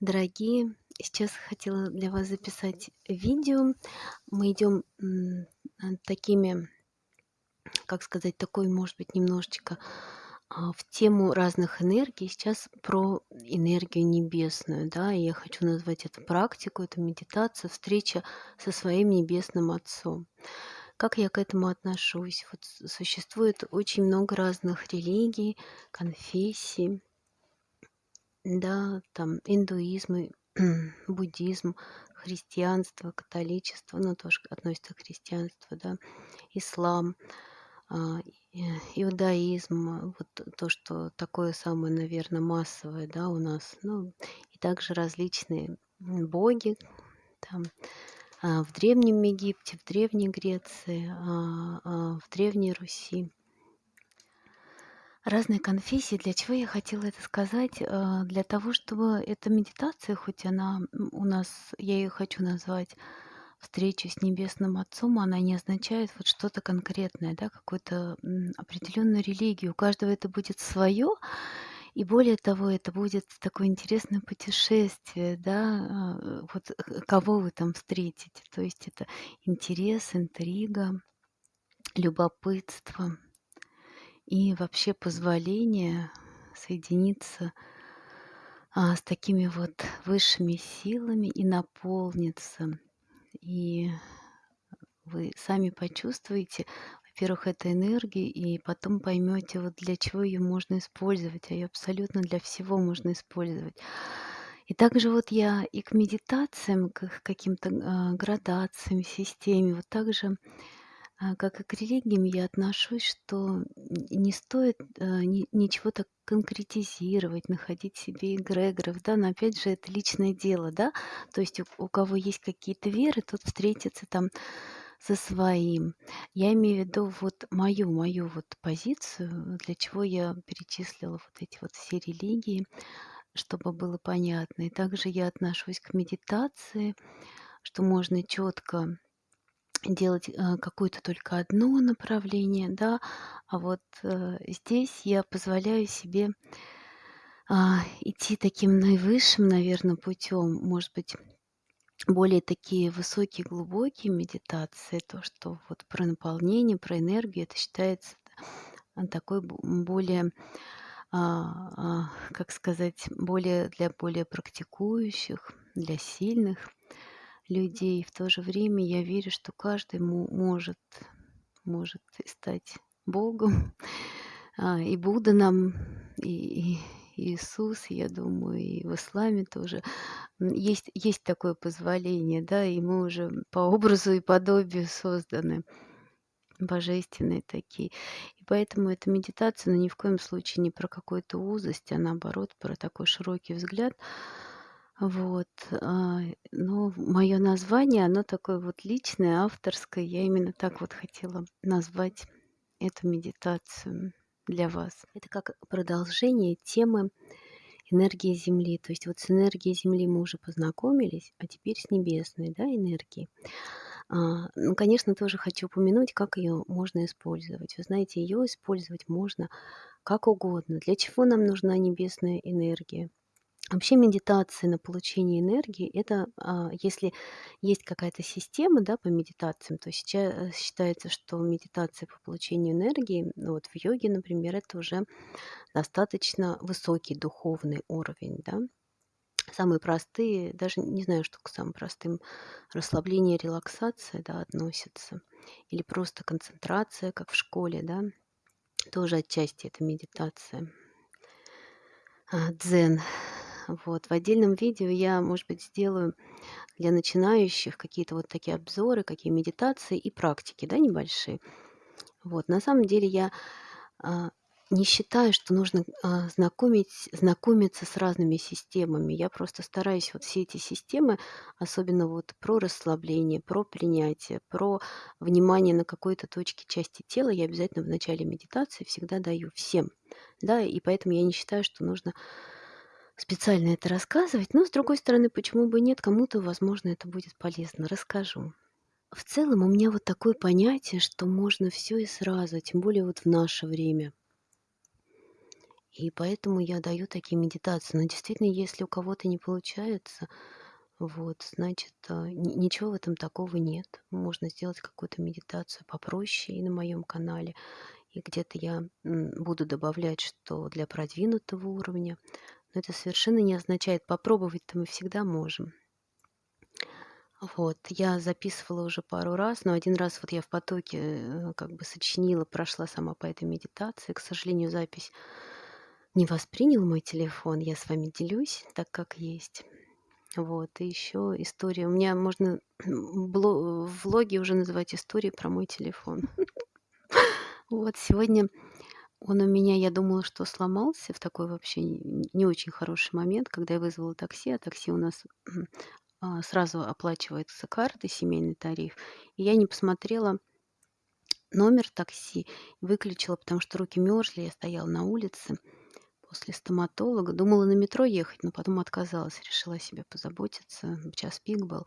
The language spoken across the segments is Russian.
Дорогие, сейчас хотела для вас записать видео. Мы идем такими, как сказать, такой, может быть, немножечко а, в тему разных энергий. Сейчас про энергию небесную, да, и я хочу назвать это практику, это медитация, встреча со своим небесным Отцом. Как я к этому отношусь? Вот существует очень много разных религий, конфессий, да, там индуизм, и буддизм, христианство, католичество, ну, тоже относится к христианству, да, ислам, а, иудаизм, вот то, что такое самое, наверное, массовое, да, у нас, ну, и также различные боги, там, а, в Древнем Египте, в Древней Греции, а, в Древней Руси. Разные конфессии. Для чего я хотела это сказать? А, Для того, чтобы эта медитация, хоть она у нас, я ее хочу назвать встречу с Небесным Отцом, она не означает вот что-то конкретное, да, какую-то м, определенную религию. У каждого это будет свое, и более того, это будет такое интересное путешествие, да, вот э, кого вы там встретите. То есть это интерес, интрига, любопытство и вообще позволение соединиться а, с такими вот высшими силами и наполниться. И вы сами почувствуете, во-первых, это энергия, и потом поймете, вот для чего ее можно использовать, а ее абсолютно для всего можно использовать. И также вот я и к медитациям, к каким-то а, градациям, системе, вот также а, как и к религиям я отношусь, что не стоит, э, ни ничего так конкретизировать, находить себе эгрегоров, да. Но опять же, это личное дело, да. То есть у у кого есть какие-то веры, тот встретится там со своим. Я имею в виду вот мою мою вот позицию, для чего я перечислила вот эти вот все религии, чтобы было понятно. И также я отношусь к медитации, что можно четко делать, э, какое-то только одно направление, да. А вот, э, здесь я позволяю себе, а, идти таким наивысшим, наверно, путем. Может быть, более такие высокие, глубокие медитации, то, что вот про наполнение, про энергию, это считается, а, такой более, а, а, как сказать, более для более практикующих, для сильных людей. В то же время я верю, что каждый мо может может стать Богом, а, и Будда нам, и и Иисус, я думаю, и в исламе тоже. Есть есть такое позволение, да, и мы уже по образу и подобию созданы, божественные такие. И поэтому эта медитация, ну, ни в коем случае не про какую-то узость, а наоборот про такой широкий взгляд. Вот, а, но мое название, оно такое вот личное, авторское. Я именно так вот хотела назвать эту медитацию для вас. Это как продолжение темы энергии Земли. То есть вот с энергией Земли мы уже познакомились, а теперь с небесной, да, энергией. А, ну, конечно, тоже хочу упомянуть, как ее можно использовать. Вы знаете, ее использовать можно как угодно. Для чего нам нужна небесная энергия? Вообще медитация на получение энергии- это, а, если есть какая-то система, да, по медитациям, то сейчас считается, что медитация по получению энергии, ну, вот в йоге, например, это уже достаточно высокий духовный уровень, да. Самые простые, даже не знаю, что к самым простым, расслабление, релаксация, да, относятся, или просто концентрация, как в школе, да, тоже отчасти это медитация. А, дзен. Вот. В отдельном видео я, может быть, сделаю для начинающих какие-то вот такие обзоры, какие медитации и практики, да, небольшие. Вот. На самом деле я, а, не считаю, что нужно, а, знакомить знакомиться с разными системами. Я просто стараюсь вот все эти системы, особенно вот про расслабление, про принятие, про внимание на какой-то точке части тела, я обязательно в начале медитации всегда даю всем. Да, и поэтому я не считаю, что нужно специально это рассказывать. Но, с другой стороны, почему бы нет? Кому-то, возможно, это будет полезно. Расскажу. В целом у меня вот такое понятие, что можно все и сразу, тем более вот в наше время. И поэтому я даю такие медитации. Но действительно, если у кого-то не получается, вот, значит, а, ни ничего в этом такого нет. Можно сделать какую-то медитацию попроще и на моем канале, и где-то я, буду добавлять, что для продвинутого уровня. Но это совершенно не означает попробовать-то мы всегда можем. Вот, я записывала уже пару раз, но один раз вот я в потоке, э, как бы сочинила, прошла сама по этой медитации. К сожалению, запись не воспринял мой телефон. Я с вами делюсь так, как есть. Вот, и еще история. У меня можно влоги уже называть историей про мой телефон. Вот, сегодня он у меня, я думала, что сломался в такой вообще не очень хороший момент, когда я вызвала такси, а такси у нас, а, сразу оплачивается картой, семейный тариф. И я не посмотрела номер такси, выключила, потому что руки мерзли, я стояла на улице после стоматолога. Думала на метро ехать, но потом отказалась, решила себе позаботиться. Час пик был.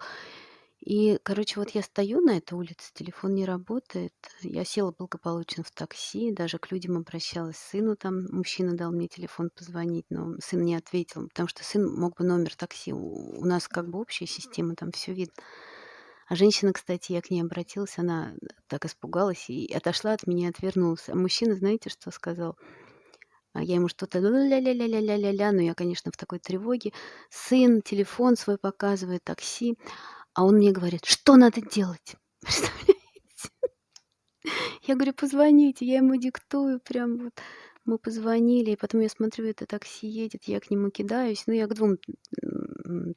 И, короче, вот я стою на этой улице, телефон не работает. Я села благополучно в такси, даже к людям обращалась, сыну там, мужчина дал мне телефон позвонить, но сын не ответил, потому что сын мог бы номер такси. У нас как бы общая система, там все видно. А женщина, кстати, я к ней обратилась, она так испугалась и отошла от меня, отвернулась. А мужчина, знаете, что сказал? А я ему что-то ля-ля-ля-ля-ля-ля-ля, но я, конечно, в такой тревоге. Сын телефон свой показывает, такси, а он мне говорит: "Что надо делать?" Представляете? Я говорю: "Позвоните". Я ему диктую прям вот. Мы позвонили, и потом я смотрю, это такси едет, я к нему кидаюсь. Ну, я к двум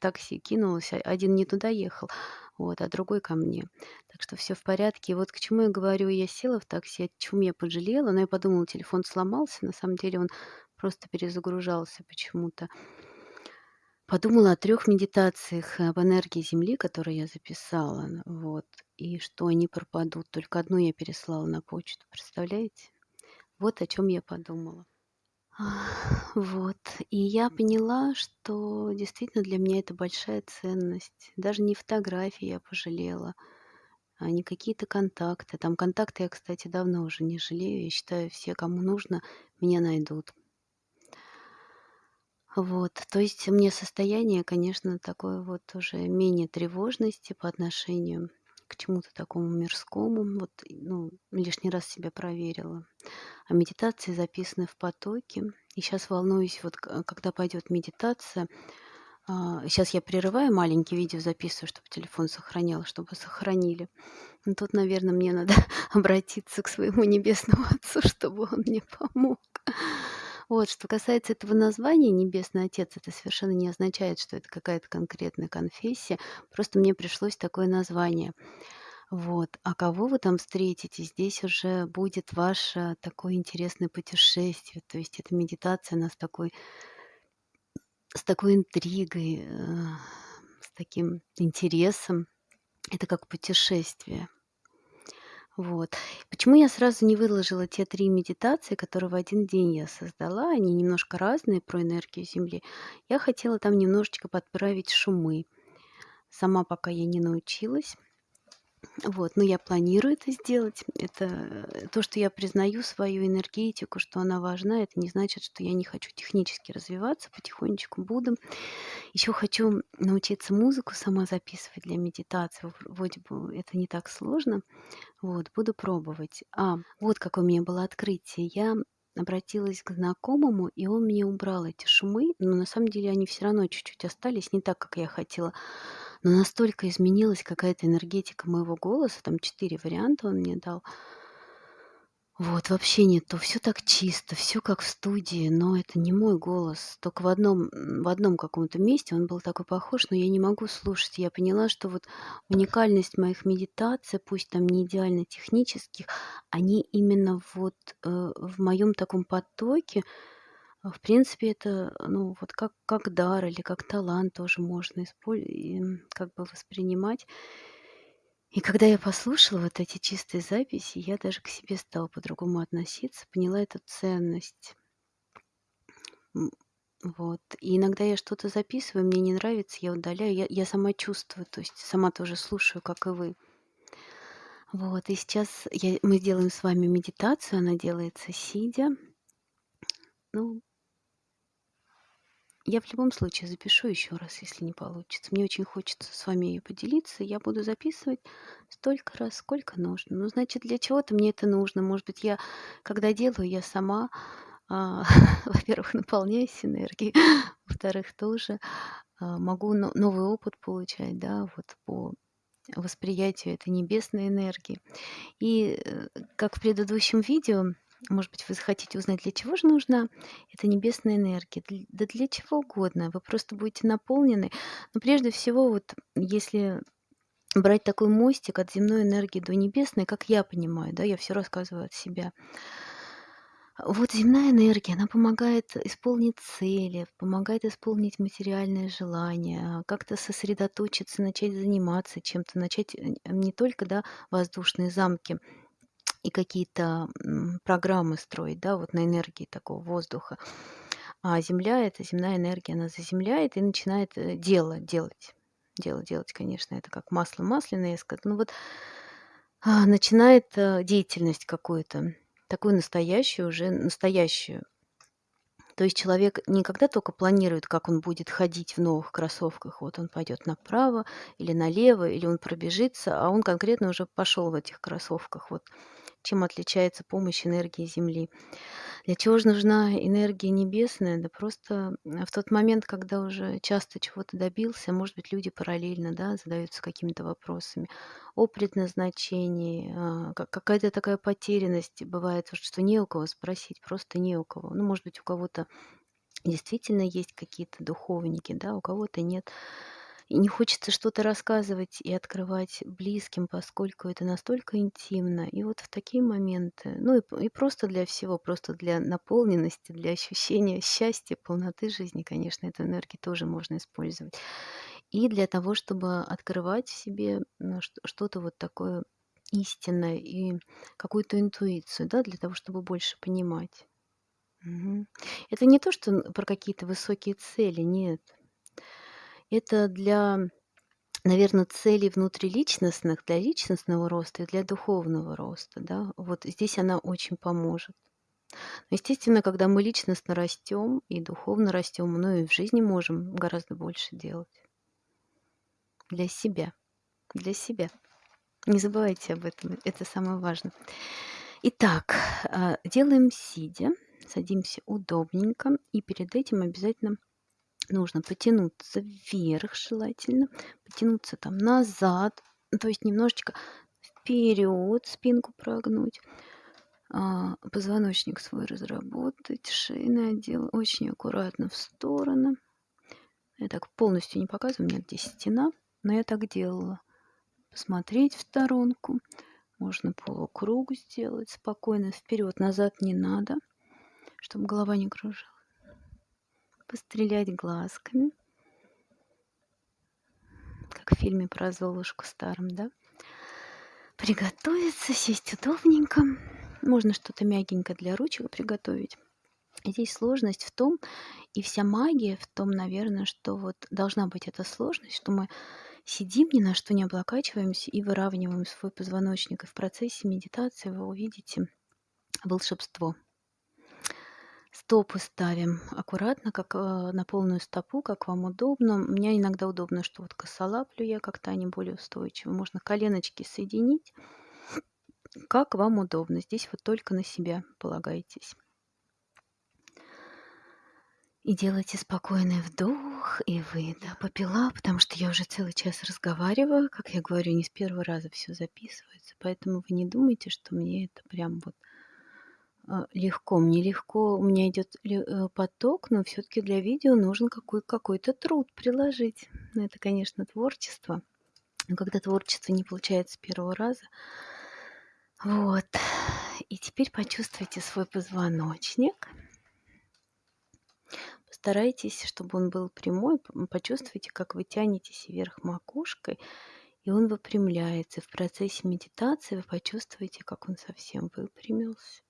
такси кинулась, а один не туда ехал, вот, а другой ко мне. Так что все в порядке. И вот к чему я говорю, я села в такси, о чём я пожалела, но я подумала, телефон сломался, на самом деле он просто перезагружался почему-то. Подумала о трех медитациях об энергии Земли, которые я записала, вот, и что они пропадут. Только одну я переслала на почту, представляете? Вот о чем я подумала. Вот. И я поняла, что действительно для меня это большая ценность. Даже не фотографии я пожалела, а не какие-то контакты. Там контакты я, кстати, давно уже не жалею. Я считаю, все, кому нужно, меня найдут. Вот, то есть у меня состояние, конечно, такое вот уже менее тревожности по отношению к чему-то такому мирскому. Вот, ну, лишний раз себя проверила. А медитации записаны в потоке. И сейчас волнуюсь, вот когда пойдет медитация, сейчас я прерываю, маленький видео записываю, чтобы телефон сохранял, чтобы сохранили. Ну, тут, наверное, мне надо обратиться к своему небесному отцу, чтобы он мне помог. Вот, что касается этого названия "Небесный Отец", это совершенно не означает, что это какая-то конкретная конфессия. Просто мне пришлось такое название. Вот. А кого вы там встретите, здесь уже будет ваше такое интересное путешествие. То есть эта медитация, она с такой с такой интригой, э, с таким интересом. Это как путешествие. Вот. Почему я сразу не выложила те 3 медитации, которые в один день я создала? Они немножко разные про энергию Земли. Я хотела там немножечко подправить шумы. Сама пока я не научилась. Вот, но я планирую это сделать. Это то, что я признаю свою энергетику, что она важна, это не значит, что я не хочу технически развиваться, потихонечку буду. Еще хочу научиться музыку сама записывать для медитации. Вроде бы это не так сложно. Вот, буду пробовать. А, вот какое у меня было открытие. Я обратилась к знакомому, и он мне убрал эти шумы, но на самом деле они все равно чуть-чуть остались, не так, как я хотела. Но настолько изменилась какая-то энергетика моего голоса, там 4 варианта он мне дал. Вот, вообще нет, то все так чисто, все как в студии, но это не мой голос. Только в одном, в одном каком-то месте он был такой похож, но я не могу слушать. Я поняла, что вот уникальность моих медитаций, пусть там не идеально технических, они именно вот э, в моем таком потоке, а, в принципе, это, ну, вот как, как дар или как талант тоже можно использовать, как бы воспринимать. И когда я послушала вот эти чистые записи, я даже к себе стала по-другому относиться, поняла эту ценность. Вот. И иногда я что-то записываю, мне не нравится, я удаляю, я, я сама чувствую, то есть сама тоже слушаю, как и вы. Вот, и сейчас я, мы сделаем с вами медитацию, она делается сидя. Ну, Я в любом случае запишу еще раз, если не получится. Мне очень хочется с вами ее поделиться. Я буду записывать столько раз, сколько нужно. Ну, значит, для чего-то мне это нужно. Может быть, я, когда делаю, я сама, а, во-первых, наполняюсь энергией, во-вторых, тоже а, могу но- новый опыт получать, да, вот по восприятию этой небесной энергии. И э, как в предыдущем видео, может быть, вы захотите узнать, для чего же нужна эта небесная энергия. Да для чего угодно. Вы просто будете наполнены. Но прежде всего, вот если брать такой мостик от земной энергии до небесной, как я понимаю, да, я все рассказываю от себя. Вот земная энергия, она помогает исполнить цели, помогает исполнить материальные желания, как-то сосредоточиться, начать заниматься чем-то, начать э, не только, да, воздушные замки и какие-то программы строить, да, вот на энергии такого воздуха. А Земля, это земная энергия, она заземляет и начинает э, дело делать. Дело делать, конечно, это как масло масляное, я скажу. Ну вот а, начинает э, деятельность какую-то, такую настоящую, уже настоящую. То есть человек не когда только планирует, как он будет ходить в новых кроссовках, вот он пойдет направо или налево, или он пробежится, а он конкретно уже пошел в этих кроссовках. Вот чем отличается помощь энергии Земли. Для чего же нужна энергия небесная? Да просто м, в тот момент, когда уже часто чего-то добился, может быть, люди параллельно да, задаются какими-то вопросами о предназначении, а, ка- какая-то такая потерянность бывает, что не у кого спросить, просто не у кого. Ну, может быть, у кого-то действительно есть какие-то духовники, да, у кого-то нет. И не хочется что-то рассказывать и открывать близким, поскольку это настолько интимно. И вот в такие моменты, ну и, и просто для всего, просто для наполненности, для ощущения счастья, полноты жизни, конечно, эту энергию тоже можно использовать. И для того, чтобы открывать в себе ну, что- что-то вот такое истинное и какую-то интуицию, да, для того, чтобы больше понимать. Мгм. Это не то, что про какие-то высокие цели, нет. Это для Наверное, целей внутриличностных, для личностного роста и для духовного роста, да. Вот здесь она очень поможет. Но, естественно, когда мы личностно растем и духовно растем, ну и в жизни можем гораздо больше делать для себя, для себя. Не забывайте об этом, это самое важное. Итак, а, делаем сидя, садимся удобненько, и перед этим обязательно нужно потянуться вверх желательно, потянуться там назад, ну, то есть немножечко вперед спинку прогнуть, а, позвоночник свой разработать, шейный отдел очень аккуратно в стороны. Я так полностью не показываю, у меня здесь стена, но я так делала. Посмотреть в сторонку, можно полукруг сделать спокойно, вперед, назад не надо, чтобы голова не кружилась. Пострелять глазками, как в фильме про Золушку старом, да? Приготовиться, сесть удобненько. Можно что-то мягенькое для ручек приготовить. Здесь сложность в том, и вся магия в том, наверное, что вот должна быть эта сложность, что мы сидим, ни на что не облокачиваемся и выравниваем свой позвоночник. И в процессе медитации вы увидите волшебство. Стопы ставим аккуратно, как э, на полную стопу, как вам удобно. Мне иногда удобно, что вот косолаплю я, как-то они более устойчивы. Можно коленочки соединить, как вам удобно. Здесь вот только на себя полагайтесь. И делайте спокойный вдох и выдох. Попила, потому что я уже целый час разговариваю. Как я говорю, не с первого раза все записывается. Поэтому вы не думайте, что мне это прям вот легко. Мне легко, у меня идет э, поток, но все-таки для видео нужен какой- какой-то труд приложить. Ну, это, конечно, творчество. Но когда творчество не получается с первого раза, вот. И теперь почувствуйте свой позвоночник. Постарайтесь, чтобы он был прямой. Почувствуйте, как вы тянетесь вверх макушкой, и он выпрямляется. В процессе медитации вы почувствуете, как он совсем выпрямился.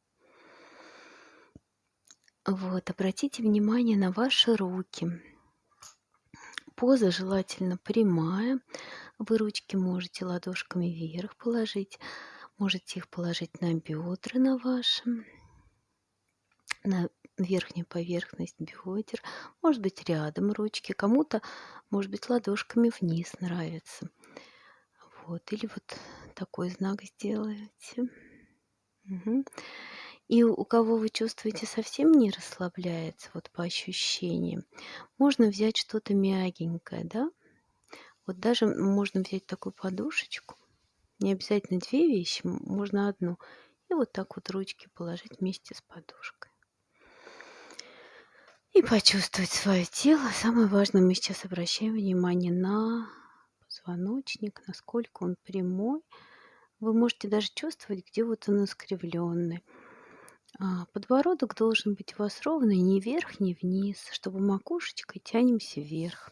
Вот, обратите внимание на ваши руки. Поза желательно прямая. Вы ручки можете ладошками вверх положить. Можете их положить на бедра на ваши, на верхнюю поверхность бедер, может быть, рядом ручки, кому-то, может быть, ладошками вниз нравится. Вот, или вот такой знак сделаете. Угу. И у кого вы чувствуете совсем не расслабляется, вот по ощущениям, можно взять что-то мягенькое, да? Вот даже можно взять такую подушечку, не обязательно две вещи, можно одну, и вот так вот ручки положить вместе с подушкой. И почувствовать свое тело. Самое важное, мы сейчас обращаем внимание на позвоночник, насколько он прямой. Вы можете даже чувствовать, где вот он искривленный. А, подбородок должен быть у вас ровный, ни вверх, ни вниз, чтобы макушечкой тянемся вверх.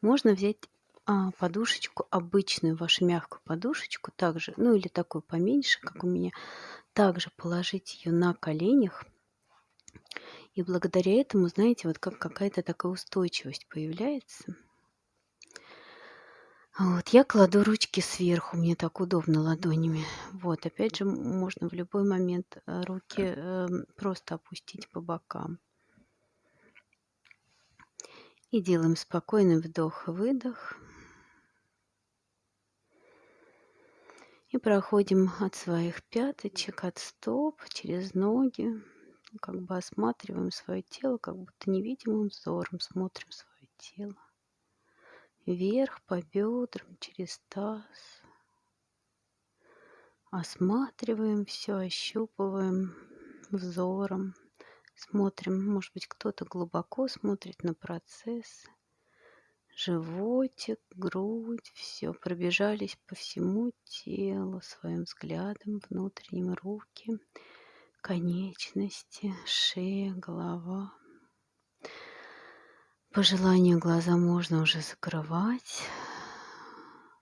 Можно взять а, подушечку обычную, вашу мягкую подушечку, также, ну или такую поменьше, как у меня, также положить ее на коленях. И благодаря этому, знаете, вот как какая-то такая устойчивость появляется. Вот, я кладу ручки сверху, мне так удобно ладонями. Вот, опять же, можно в любой момент э, руки э, просто опустить по бокам. И делаем спокойный вдох-выдох. И проходим от своих пяточек, от стоп, через ноги. Как бы осматриваем свое тело, как будто невидимым взором смотрим свое тело. Вверх по бедрам, через таз. Осматриваем все, ощупываем взором. Смотрим, может быть, кто-то глубоко смотрит на процесс животик, грудь, все, пробежались по всему телу своим взглядом, внутренним руки, конечности, шея, голова. По желанию глаза можно уже закрывать.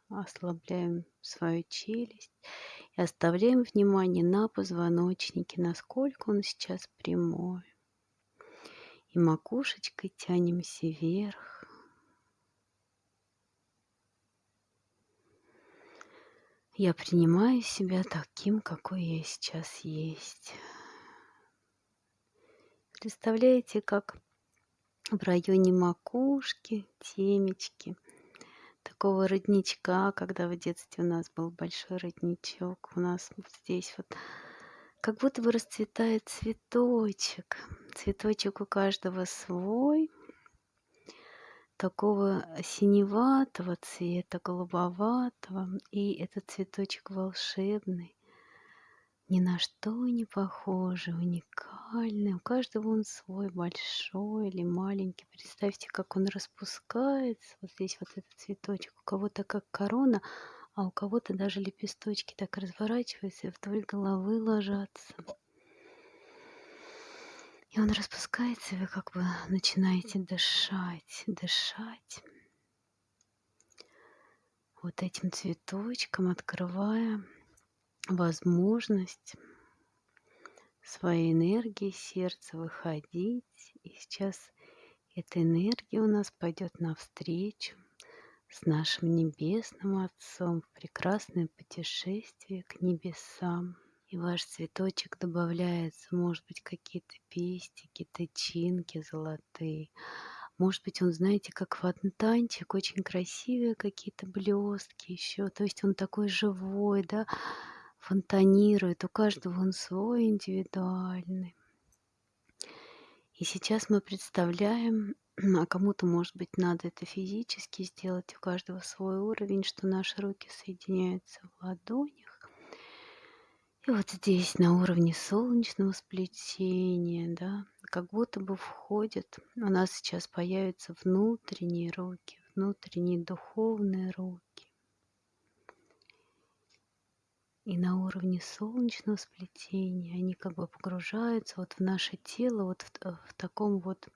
Ослабляем свою челюсть и оставляем внимание на позвоночнике, насколько он сейчас прямой. И макушечкой тянемся вверх, Я принимаю себя таким, какой я сейчас есть. Представляете, как в районе макушки, темечки, такого родничка, когда в детстве у нас был большой родничок, у нас вот здесь вот как будто бы расцветает цветочек. Цветочек у каждого свой – такого синеватого цвета, голубоватого. И этот цветочек волшебный, ни на что не похожий, уникальный. У каждого он свой, большой или маленький. Представьте, как он распускается. Вот здесь вот этот цветочек. У кого-то как корона, а у кого-то даже лепесточки так разворачиваются и вдоль головы ложатся. И он распускается, и вы как бы начинаете дышать, дышать вот этим цветочком, открывая возможность своей энергии сердца выходить. И сейчас эта энергия у нас пойдет навстречу с нашим Небесным Отцом в прекрасное путешествие к небесам и ваш цветочек добавляется, может быть, какие-то пестики, тычинки золотые. Может быть, он, знаете, как фонтанчик, очень красивые какие-то блестки еще. То есть он такой живой, да, фонтанирует. У каждого он свой индивидуальный. И сейчас мы представляем, а кому-то, может быть, надо это физически сделать, у каждого свой уровень, что наши руки соединяются в ладонях и вот здесь на уровне солнечного сплетения, да, как будто бы входят, у нас сейчас появятся внутренние руки, внутренние духовные руки. И на уровне солнечного сплетения они как бы погружаются вот в наше тело, вот в, э, в таком вот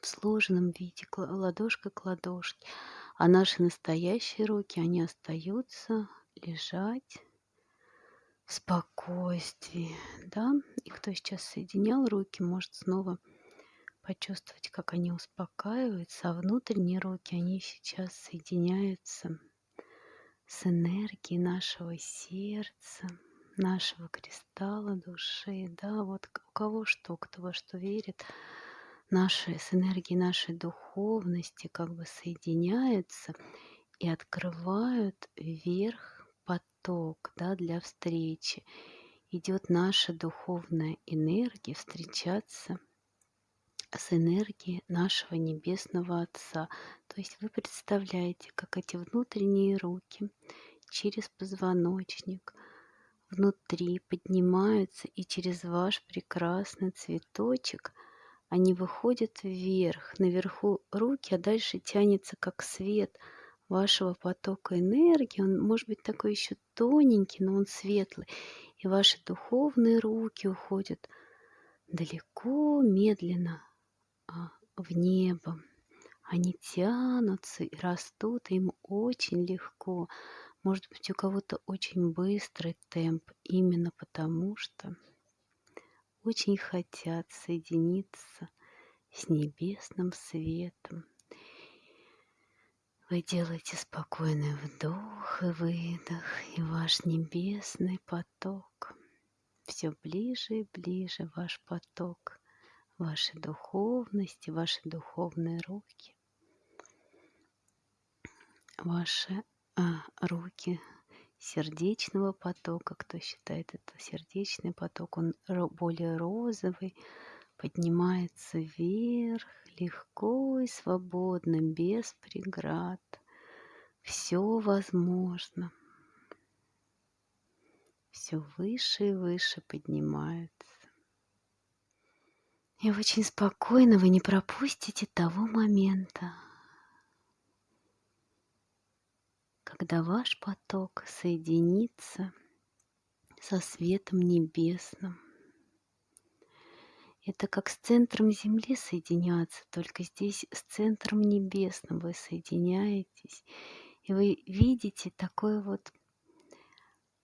в сложенном виде, ладошка к ладошке. А наши настоящие руки, они остаются лежать спокойствии, да. И кто сейчас соединял руки, может снова почувствовать, как они успокаиваются, а внутренние руки, они сейчас соединяются с энергией нашего сердца, нашего кристалла души, да, вот у кого что, кто во что верит, наши, с энергией нашей духовности как бы соединяются и открывают вверх поток, да, для встречи. Идет наша духовная энергия встречаться с энергией нашего Небесного Отца. То есть вы представляете, как эти внутренние руки через позвоночник внутри поднимаются и через ваш прекрасный цветочек они выходят вверх, наверху руки, а дальше тянется как свет вашего потока энергии. Он может быть такой еще тоненький, но он светлый. И ваши духовные руки уходят далеко, медленно в небо. Они тянутся и растут, и им очень легко. Может быть, у кого-то очень быстрый темп, именно потому что очень хотят соединиться с небесным светом. Вы делаете спокойный вдох и выдох, и ваш небесный поток все ближе и ближе ваш поток, вашей духовности, ваши духовные руки, ваши а, руки сердечного потока, кто считает это сердечный поток, он более розовый, поднимается вверх, легко и свободно, без преград. Все возможно. Все выше и выше поднимается. И очень спокойно вы не пропустите того момента, когда ваш поток соединится со светом небесным. Это как с центром Земли соединяться, только здесь с центром небесным вы соединяетесь. И вы видите такой вот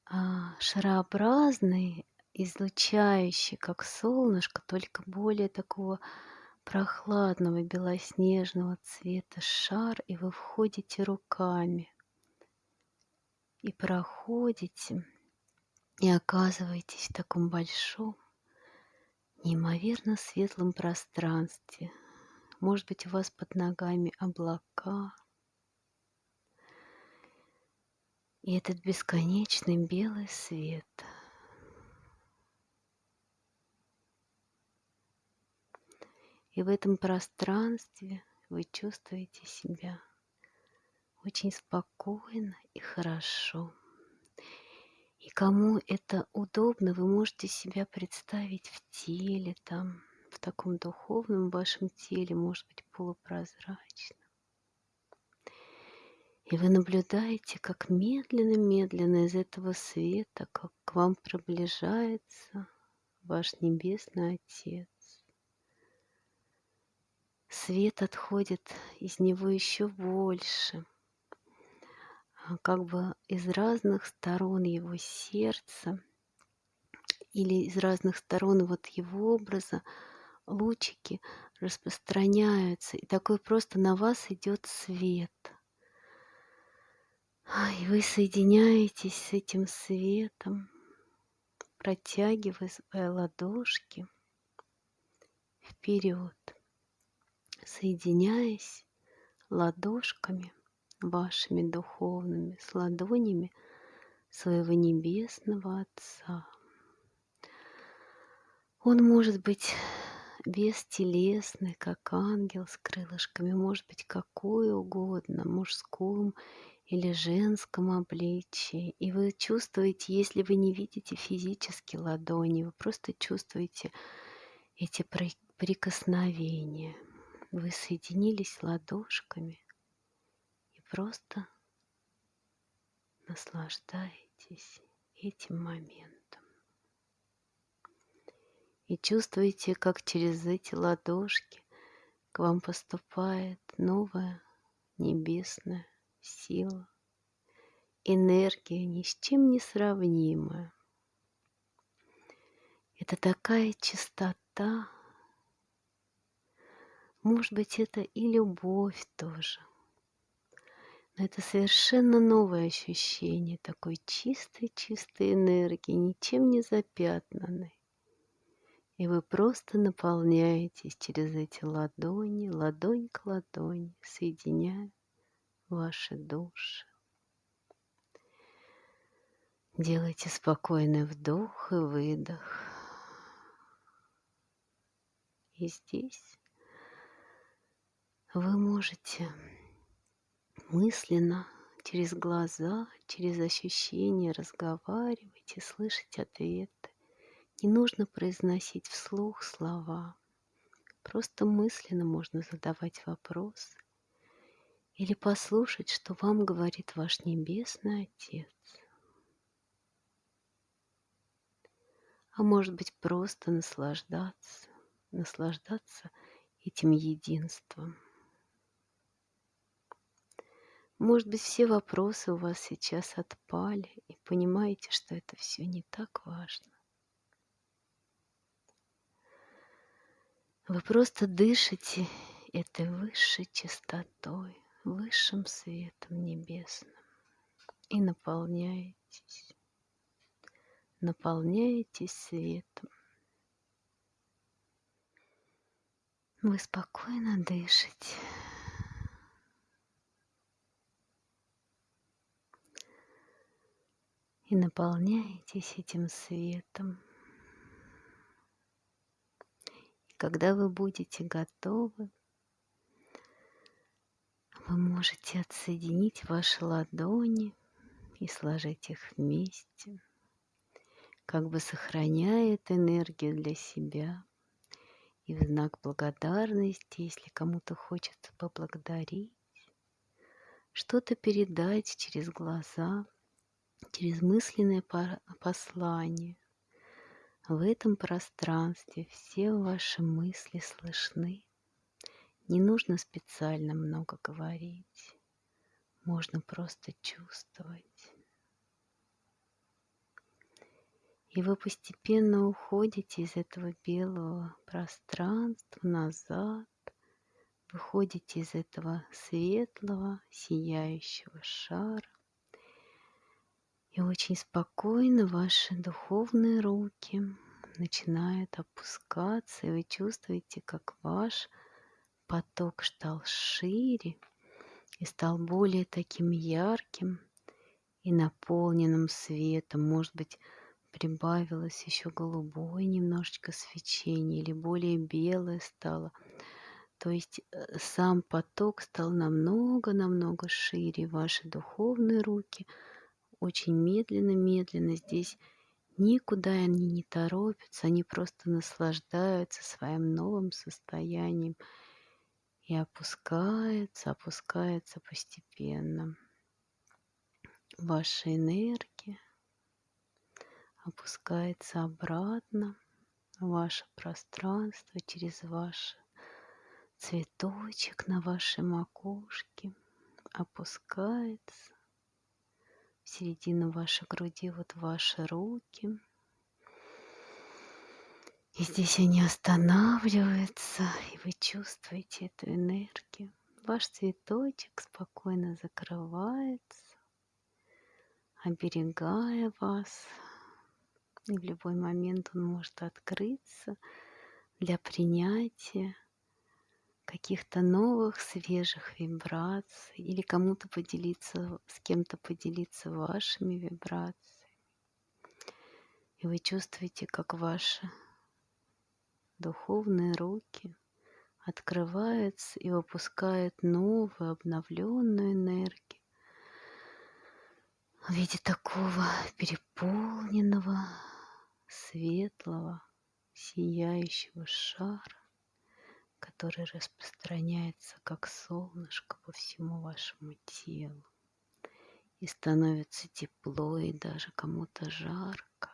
а, шарообразный, излучающий, как солнышко, только более такого прохладного белоснежного цвета шар, и вы входите руками и проходите, и оказываетесь в таком большом, неимоверно светлом пространстве. Может быть, у вас под ногами облака. И этот бесконечный белый свет. И в этом пространстве вы чувствуете себя очень спокойно и хорошо. И кому это удобно, вы можете себя представить в теле, там, в таком духовном вашем теле, может быть, полупрозрачном. И вы наблюдаете, как медленно-медленно из этого света, как к вам приближается ваш Небесный Отец. Свет отходит из него еще больше – а, как бы из разных сторон его сердца или из разных сторон вот его образа лучики распространяются, и такой просто на вас идет свет. И вы соединяетесь с этим светом, протягивая ладошки вперед, соединяясь ладошками вашими духовными, с ладонями своего небесного Отца. Он может быть бестелесный, как ангел с крылышками, может быть какой угодно, мужском или женском обличии. И вы чувствуете, если вы не видите физически ладони, вы просто чувствуете эти прикосновения. Вы соединились ладошками просто наслаждаетесь этим моментом. И чувствуете, как через эти ладошки к вам поступает новая небесная сила, энергия ни с чем не сравнимая. Это такая чистота, может быть, это и любовь тоже – Но это совершенно новое ощущение такой чистой-чистой энергии, ничем не запятнанной. И вы просто наполняетесь через эти ладони, ладонь к ладони, соединяя ваши души. Делайте спокойный вдох и выдох. И здесь вы можете мысленно через глаза, через ощущения разговаривать и слышать ответы. Не нужно произносить вслух слова. Просто мысленно можно задавать вопросы или послушать, что вам говорит ваш Небесный Отец. а может быть просто наслаждаться, наслаждаться этим единством. Может быть, все вопросы у вас сейчас отпали, и понимаете, что это все не так важно. Вы просто дышите этой высшей чистотой, высшим светом небесным и наполняетесь наполняетесь светом. Вы спокойно дышите. И наполняетесь этим светом. И когда вы будете готовы, вы можете отсоединить ваши ладони и сложить их вместе как бы сохраняет энергию для себя. И в знак благодарности, если кому-то хочется поблагодарить, что-то передать через глаза, через мысленное послание. В этом пространстве все ваши мысли слышны. Не нужно специально много говорить. Можно просто чувствовать. И вы постепенно уходите из этого белого пространства назад, выходите из этого светлого, сияющего шара. И очень спокойно ваши духовные руки начинают опускаться, и вы чувствуете, как ваш поток стал шире и стал более таким ярким и наполненным светом. Может быть, прибавилось еще голубое немножечко свечение или более белое стало. То есть э, сам поток стал намного-намного шире. Ваши духовные руки очень медленно-медленно здесь никуда они не торопятся, они просто наслаждаются своим новым состоянием и опускаются, опускаются постепенно. Ваша энергия опускается обратно в ваше пространство через ваш цветочек на вашей макушке, опускается в середину вашей груди, вот ваши руки. И здесь они останавливаются, и вы чувствуете эту энергию. Ваш цветочек спокойно закрывается, оберегая вас и в любой момент он может открыться для принятия каких-то новых, свежих вибраций или кому-то поделиться, с кем-то поделиться вашими вибрациями. И вы чувствуете, как ваши духовные руки открываются и выпускают новую, обновленную энергию в виде такого переполненного светлого, сияющего шара, который распространяется как солнышко по всему вашему телу. И становится тепло, и даже кому-то жарко.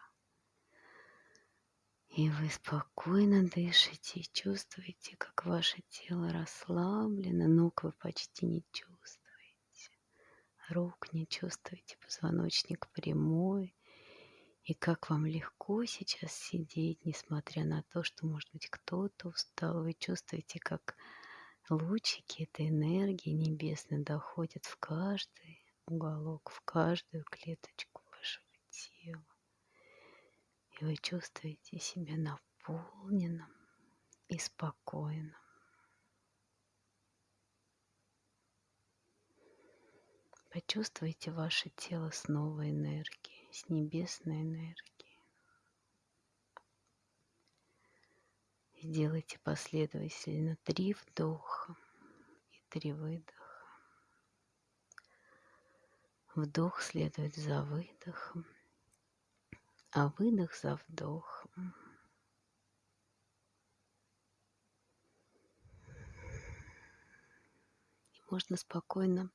И вы спокойно дышите и чувствуете, как ваше тело расслаблено, ног вы почти не чувствуете, рук не чувствуете, позвоночник прямой, и как вам легко сейчас сидеть, несмотря на то, что, может быть, кто-то устал. Вы чувствуете, как лучики этой энергии небесной доходят в каждый уголок, в каждую клеточку вашего тела. И вы чувствуете себя наполненным и спокойным. Почувствуйте ваше тело с новой энергией, с небесной энергией. Сделайте последовательно три вдоха и три выдоха. Вдох следует за выдохом, а выдох за вдохом. И можно спокойно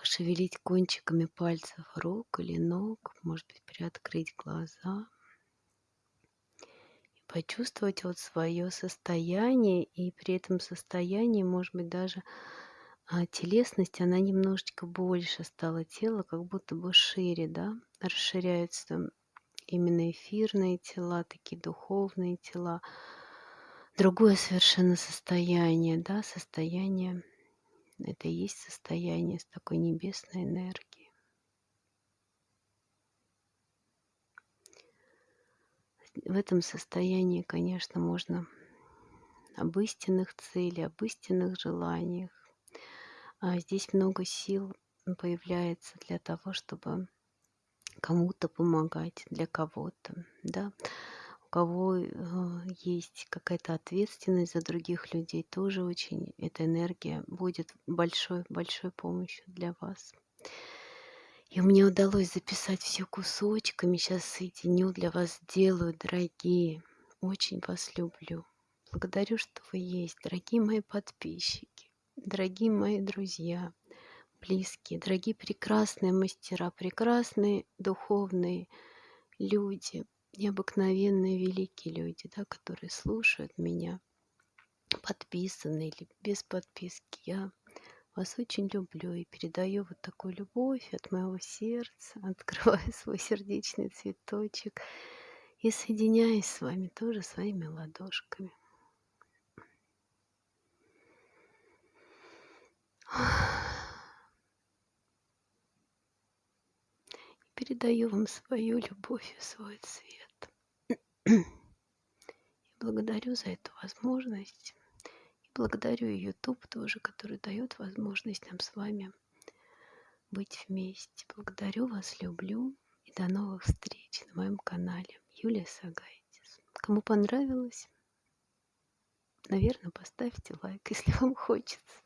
пошевелить кончиками пальцев рук или ног, может быть, приоткрыть глаза и почувствовать вот свое состояние, и при этом состоянии, может быть, даже а, телесность, она немножечко больше стала, тело как будто бы шире, да, расширяются именно эфирные тела, такие духовные тела, другое совершенно состояние, да, состояние это и есть состояние с такой небесной энергией. В этом состоянии, конечно, можно об истинных целях, об истинных желаниях. А здесь много сил появляется для того, чтобы кому-то помогать, для кого-то, да кого э, есть какая-то ответственность за других людей, тоже очень эта энергия будет большой-большой помощью для вас. И мне удалось записать все кусочками. Сейчас соединю для вас, делаю, дорогие. Очень вас люблю. Благодарю, что вы есть, дорогие мои подписчики, дорогие мои друзья, близкие, дорогие прекрасные мастера, прекрасные духовные люди, необыкновенные великие люди, да, которые слушают меня, подписаны или без подписки. Я вас очень люблю и передаю вот такую любовь от моего сердца, открываю свой сердечный цветочек и соединяюсь с вами тоже своими ладошками. Передаю вам свою любовь и свой цвет. И благодарю за эту возможность. И благодарю YouTube тоже, который дает возможность нам с вами быть вместе. Благодарю вас, люблю. И до новых встреч на моем канале Юлия Сагайтис. Кому понравилось, наверное, поставьте лайк, если вам хочется.